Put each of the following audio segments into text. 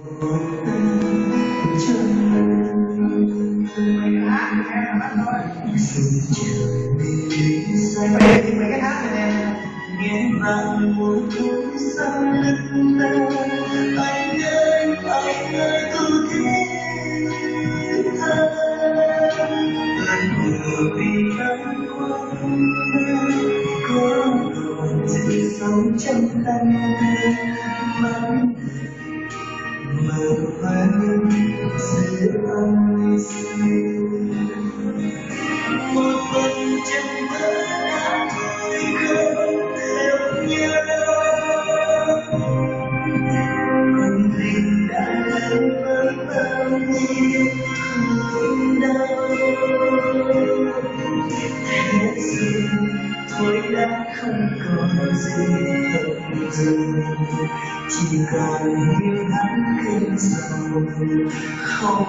Mày thì mày cái hát này nè nghe vang một khúc sao lưng đau anh ơi anh ơi tôi thiết tha lần vừa vì tháng qua có còn sự sống trong tâm mắt thôi không đã bao nhiêu đau đã không còn gì hận chỉ còn yêu hắn cơn sầu không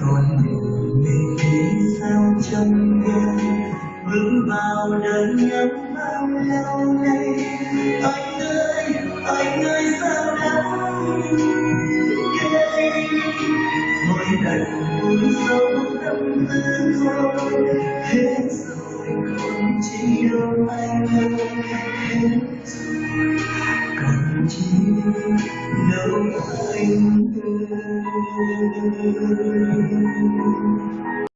còn đường mình nghĩ sao trong đêm vững vào đời nhớ bao lâu nay. Anh ơi anh ơi, sao đắng mỗi lần sâu tâm tư thôi hết rồi không chỉ yêu anh ơi hết rồi còn chi đâu anh ơi